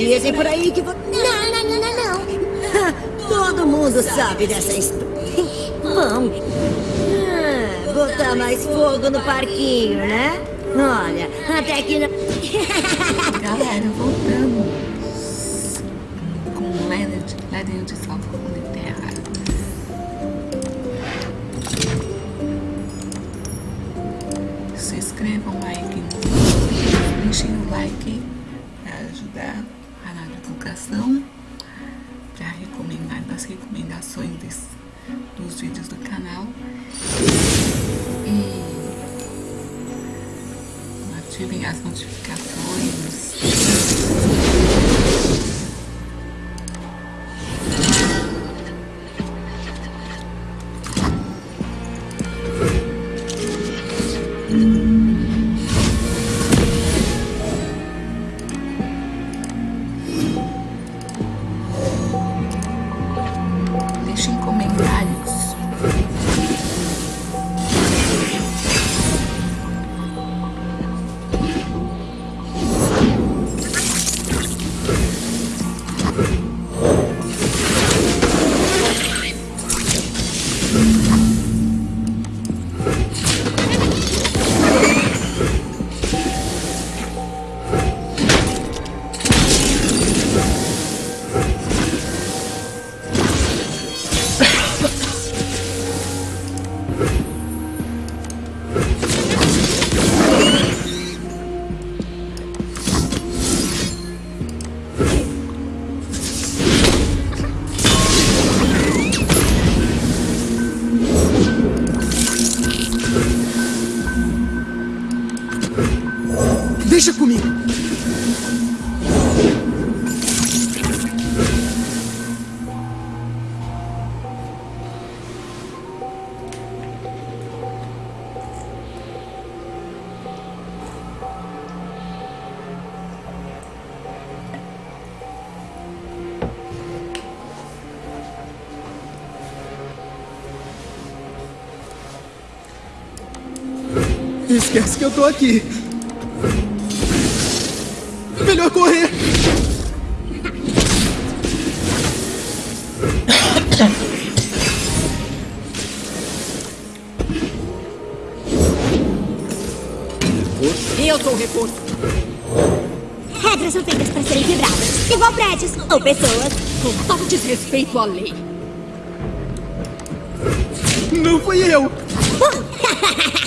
Dizem por aí que você... Não, não, não, não, não. Todo mundo sabe dessa história. Bom, ah, botar mais fogo no parquinho, né? Olha, até que... Galera, voltamos. Com Leonard, Leonard salva com terra. Se inscrevam aí, que deixem o like divulgação, para recomendar nas recomendações dos vídeos do canal. E ativem as notificações. Esquece que eu tô aqui. Melhor correr. Eu sou o reforço. Regras são feitas para serem quebradas. Igual prédios ou pessoas. Com todo desrespeito à lei. Não fui eu.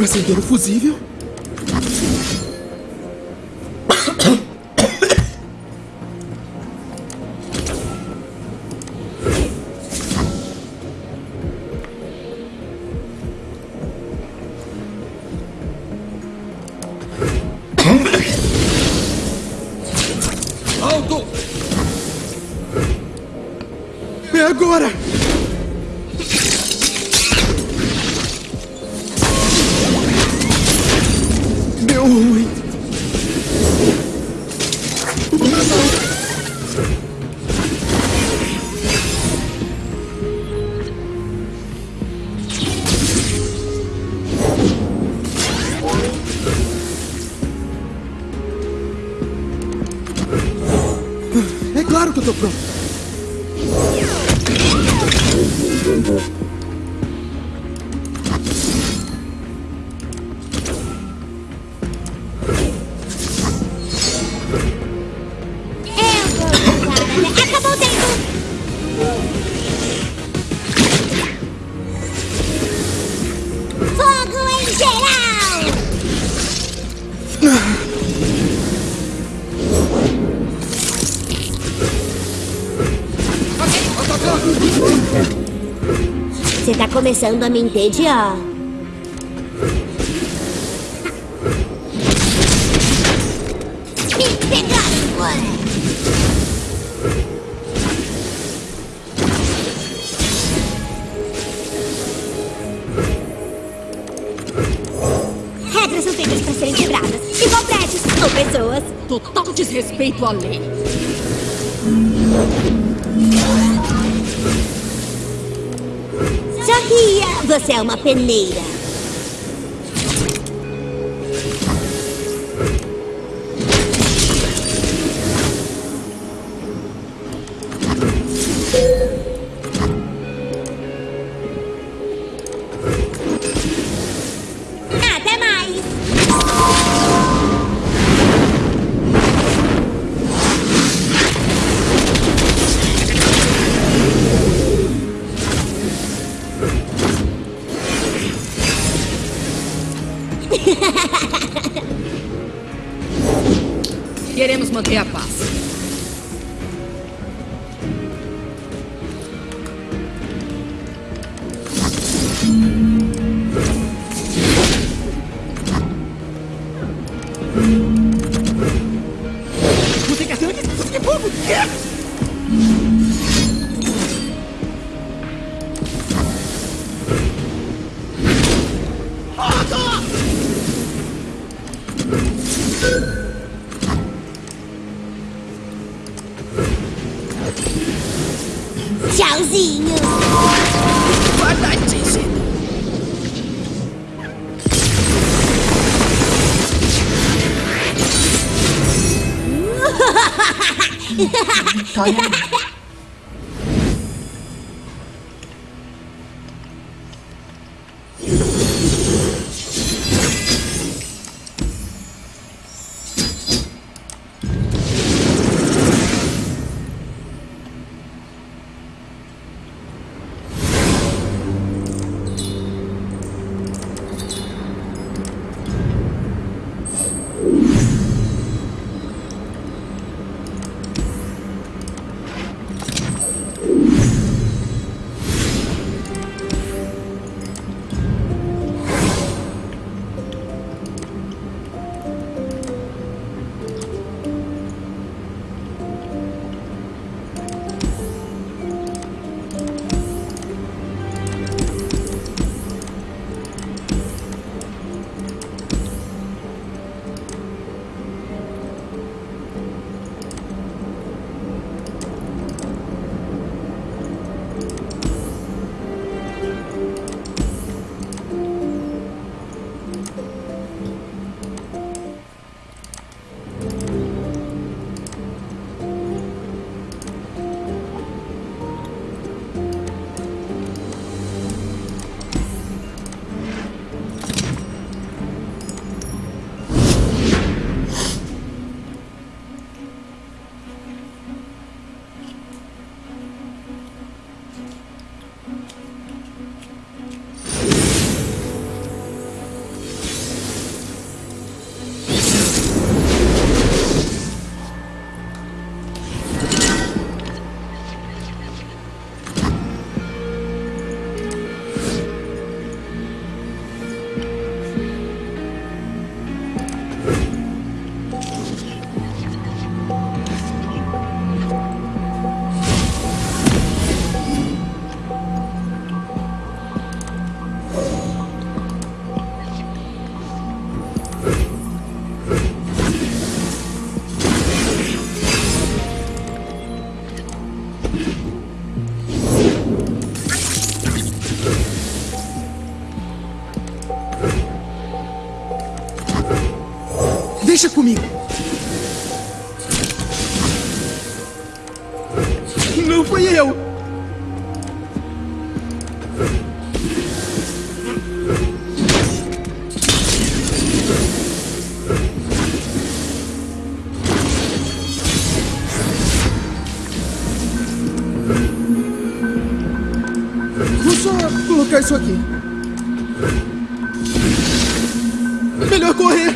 Acender o fusível? Eu vou Acabou o! Fogo em geral! Você está começando a me entediar. Desrespeito à lei. Você é uma peneira. 一大 Deixa comigo. Não fui eu. Vou só colocar isso aqui. Melhor correr.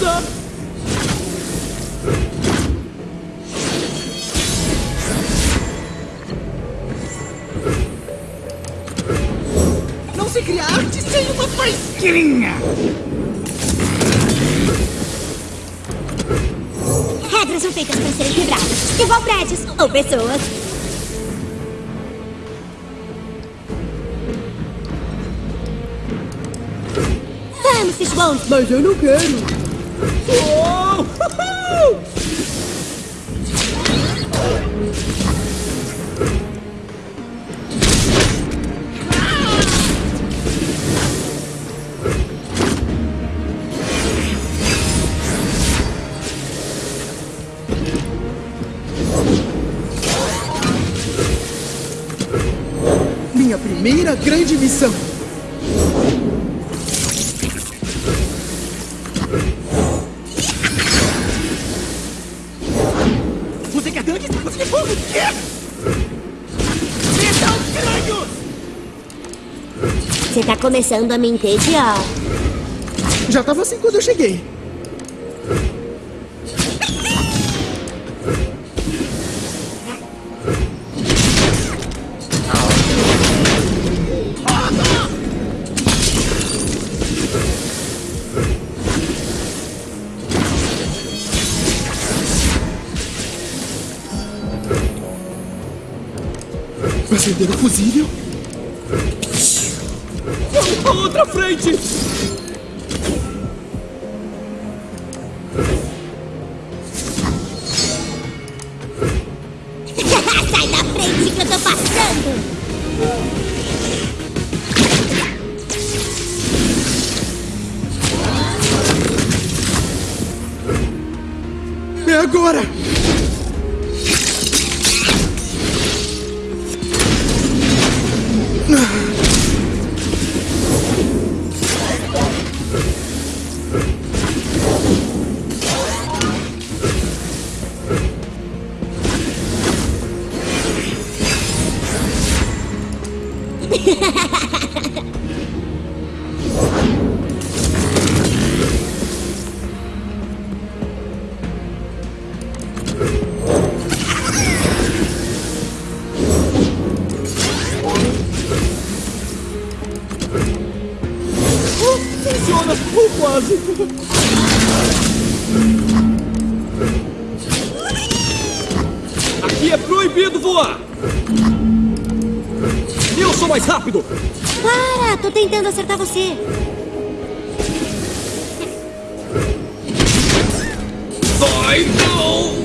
Passa! Não se cria arte sem uma faísquinha! Regras são feitas para serem quebradas. Igual prédios ou pessoas. Vamos, Fishbones. Mas eu não quero! Minha primeira grande missão! Começando a me entediar. Já tava assim quando eu cheguei. Acender o fusível. Pra outra frente! Sai da frente que eu tô passando. É agora! Aqui é proibido voar! Eu sou mais rápido! Para, tô tentando acertar você. Vai não!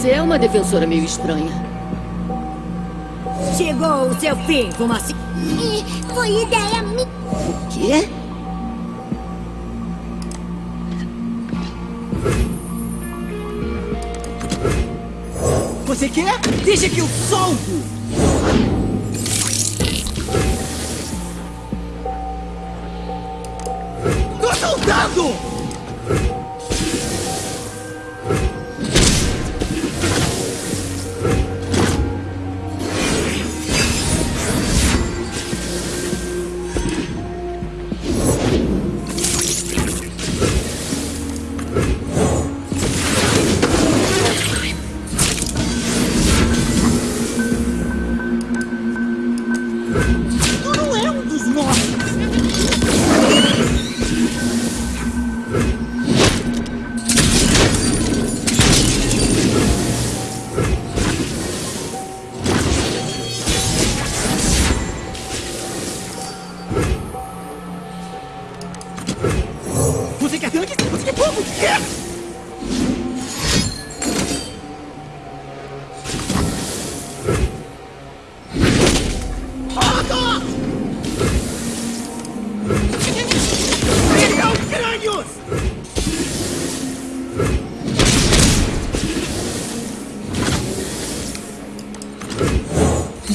Você é uma defensora meio estranha. Chegou o seu fim, fumacinha. É, Foi ideia minha. O quê? Você quer? Deixa que eu solto!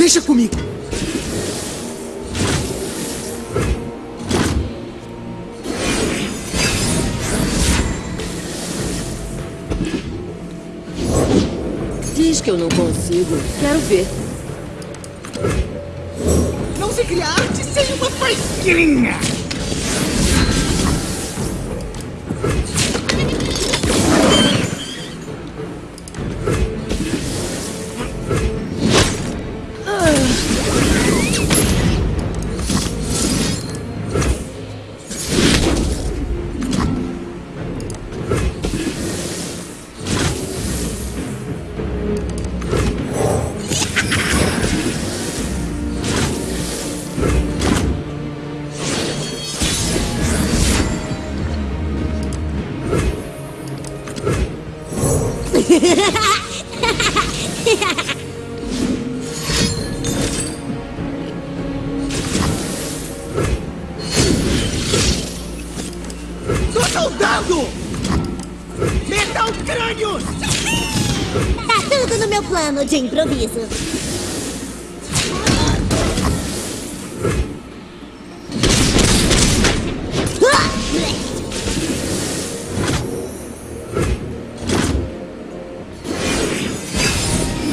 Deixa comigo. Diz que eu não consigo. Quero ver. Não se cria arte sem uma faísquinha! De improviso.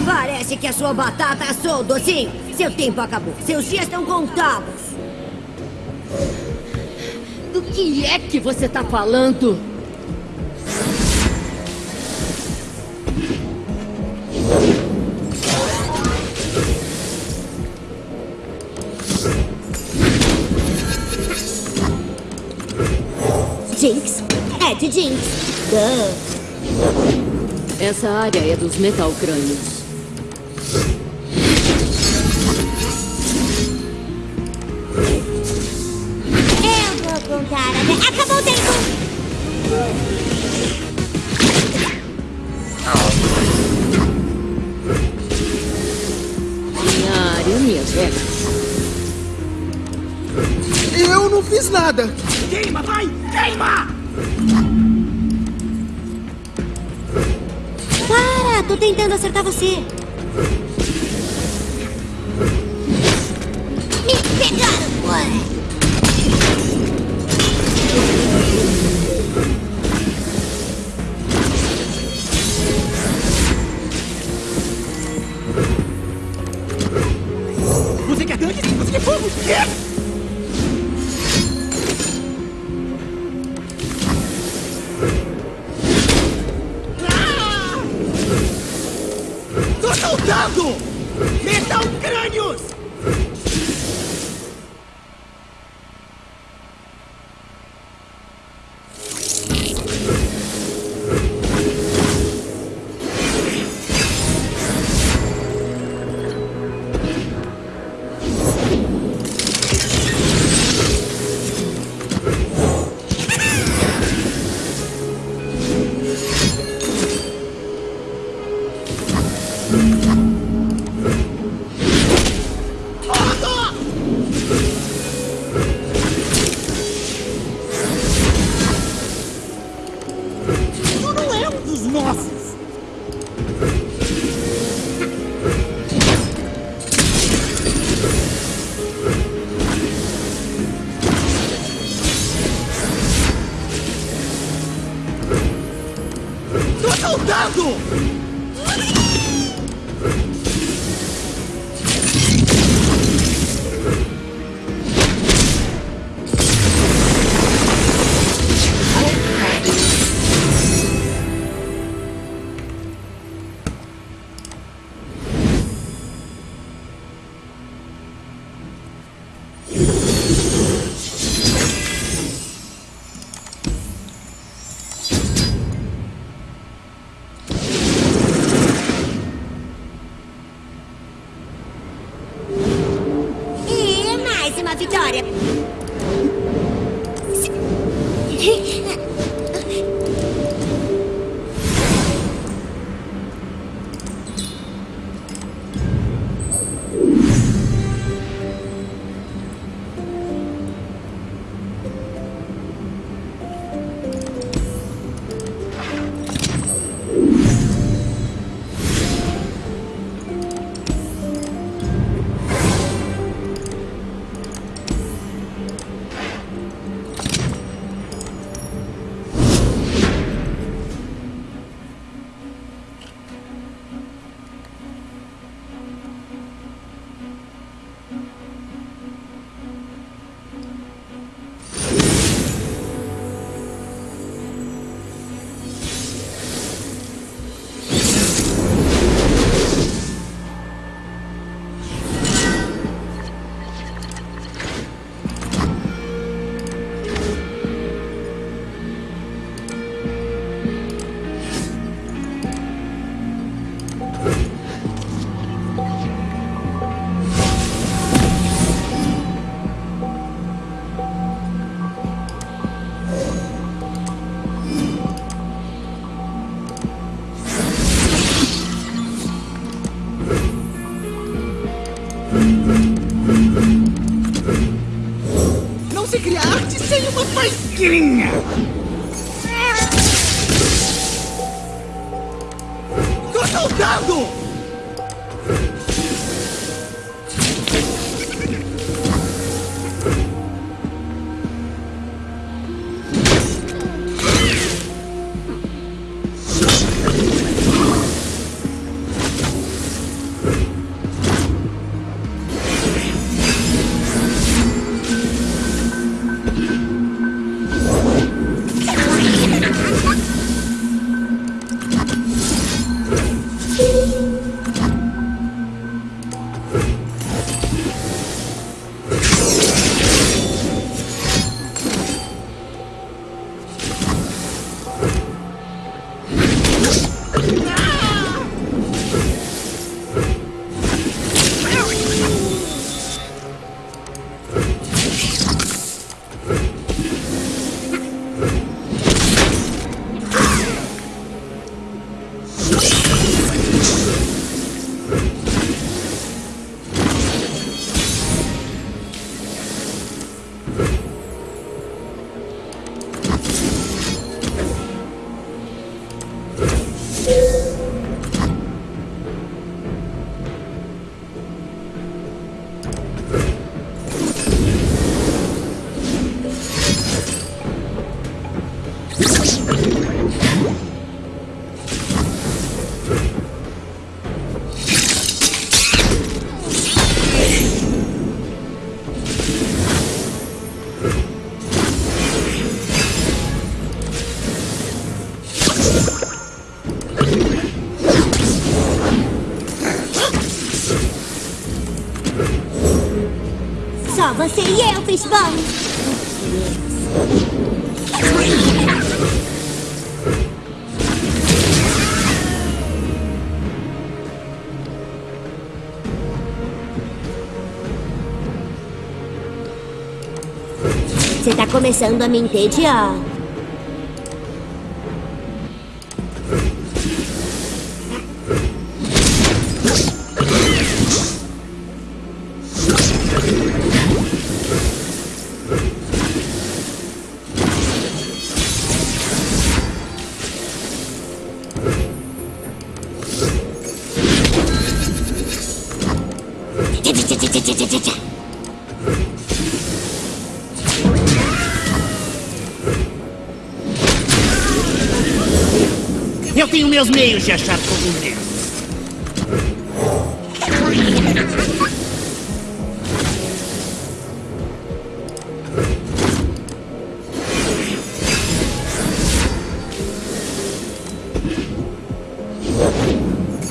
Parece que a sua batata assou, docinho. Seu tempo acabou. Seus dias estão contados. Do que é que você tá falando? De Jinx. Duh. Essa área é dos metalcrânios. Eu vou contar até... Acabou o tempo! Minha área, minhas regras. Eu não fiz nada! Queima, vai! Queima! Tô tentando acertar você. Me pegaram! Ué. Você quer tanque? Você quer fogo? Quer? Faísquinha! Você tá começando a me entediar. meios de achar cogumelos.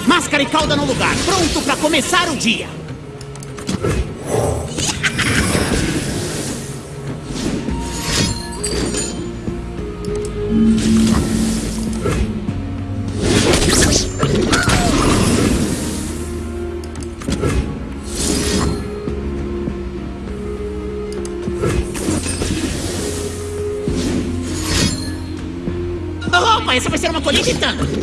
Máscara e cauda no lugar, pronto para começar o dia. めてた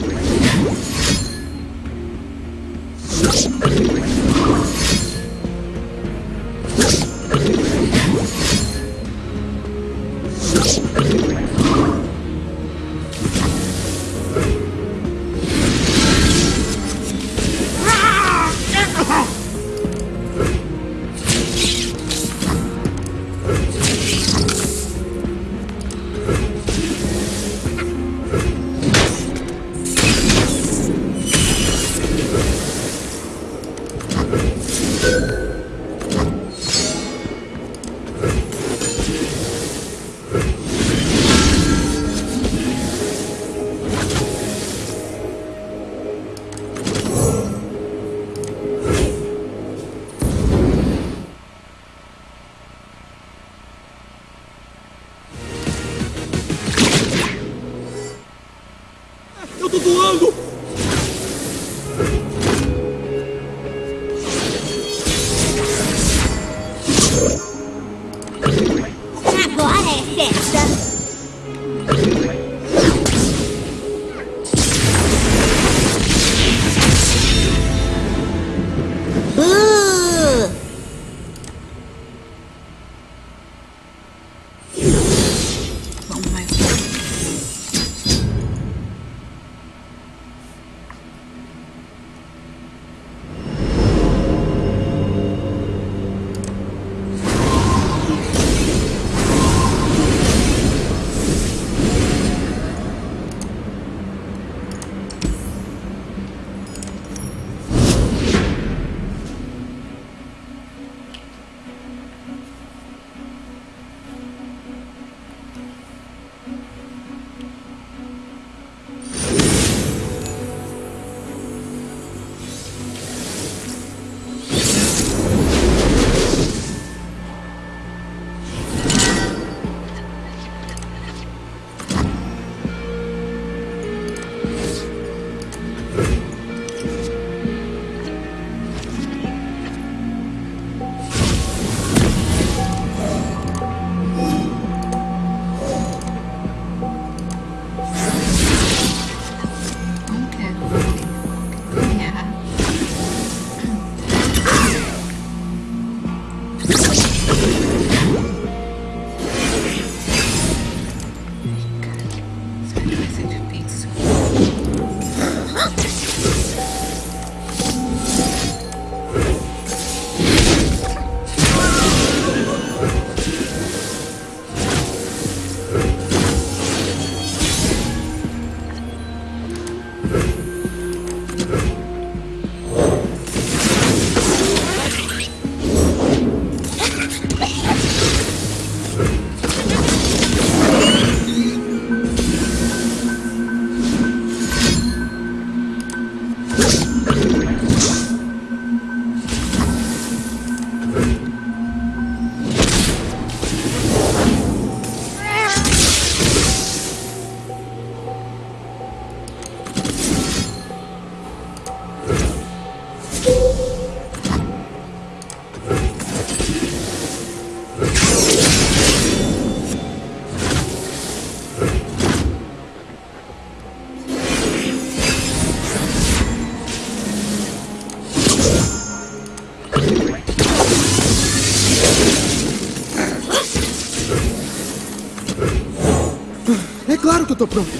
tô pronto.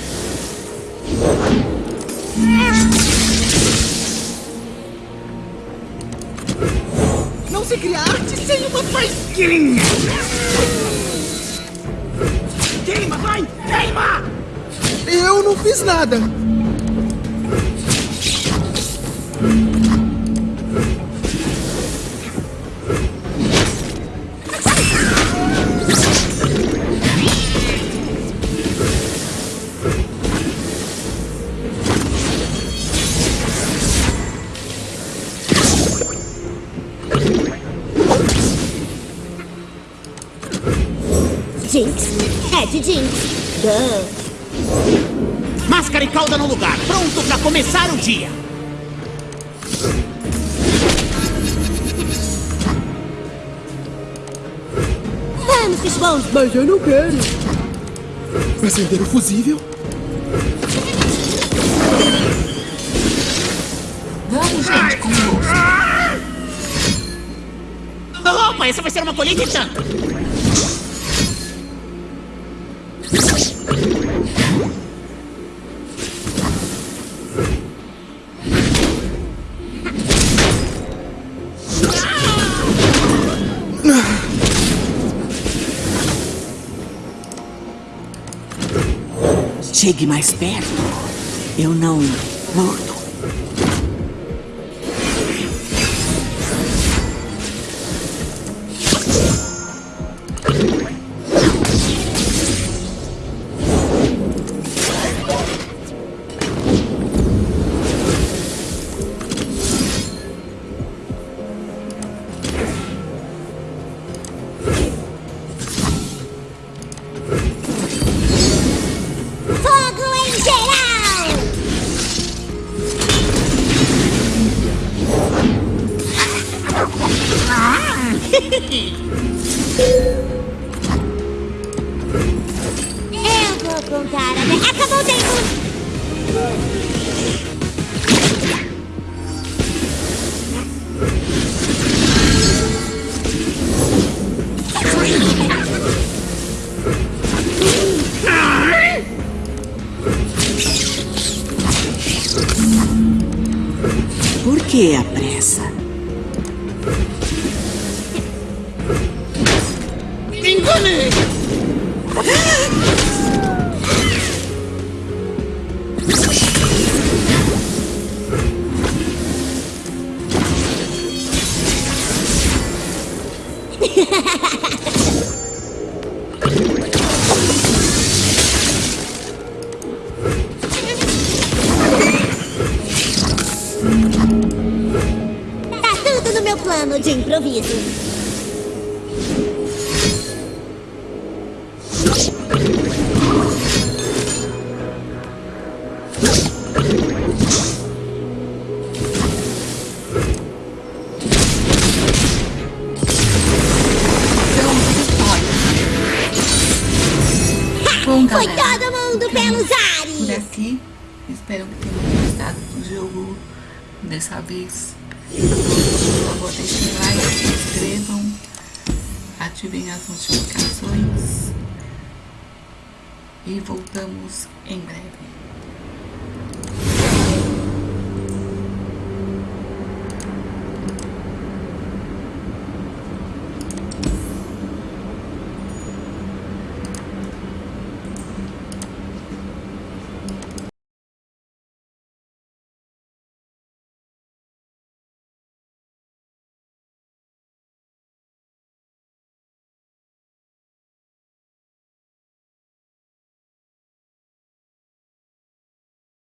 Não se cria arte sem uma faísquinha! Queima, vai! Queima! Eu não fiz nada! Jinx. É de Jinx. Duh. Máscara e cauda no lugar, pronto pra começar o dia! Vamos, Fishbone. Mas eu não quero. Acender o fusível? Vamos, gente, com. Opa, essa vai ser uma colheita e tanto! Chegue mais perto. Eu não mordo. Que a plano de improviso.